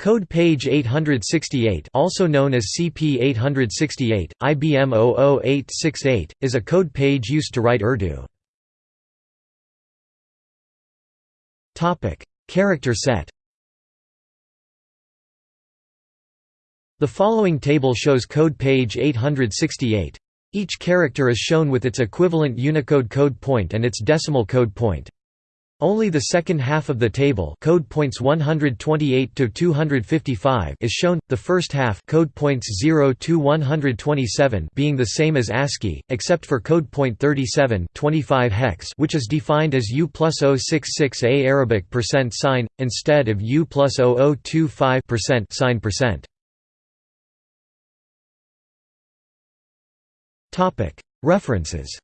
Code page 868 also known as CP868, IBM 00868, is a code page used to write Urdu. Character set The following table shows code page 868. Each character is shown with its equivalent Unicode code point and its decimal code point. Only the second half of the table code points 128 to 255 is shown, the first half code points 0 to 127 being the same as ASCII, except for code point 37 25 hex which is defined as U plus 066A Arabic percent sign, instead of U plus 0025 percent sign percent. References